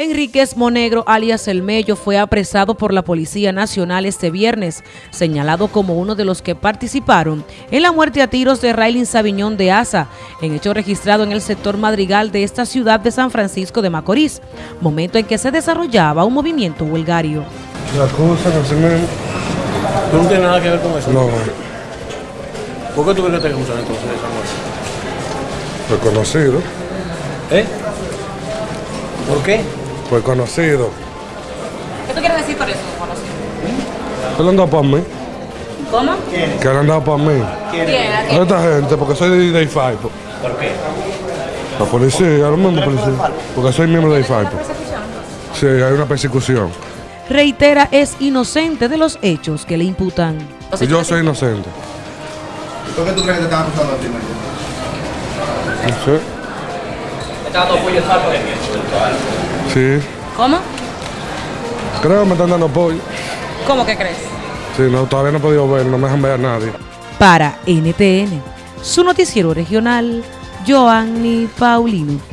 Enríquez Monegro, alias El Mello, fue apresado por la Policía Nacional este viernes, señalado como uno de los que participaron en la muerte a tiros de Raylin Sabiñón de Asa, en hecho registrado en el sector Madrigal de esta ciudad de San Francisco de Macorís, momento en que se desarrollaba un movimiento huelgario. La cosa no se me... ¿Tú no tienes nada que ver con eso? No, ¿Por qué tú crees que te acusan entonces de esa muerte? reconocido, ¿Eh? ¿Por qué? Pues conocido. ¿Qué tú quieres decir por eso, Él anda para mí, ¿Cómo? que él anda para mí. ¿Quién? Esta gente, porque soy de Day Five. ¿Por qué? La policía, el mismo policía. Porque soy miembro de Day Five. Sí, hay una persecución. Reitera es inocente de los hechos que le imputan. Y yo soy inocente. ¿Por qué tú crees que te están acusando a ti, Mayor? No sé. Sí. ¿Cómo? Creo que me están dando apoyo. ¿Cómo que crees? Sí, no, todavía no he podido ver, no me dejan ver a nadie. Para NTN, su noticiero regional, Joanny Paulino.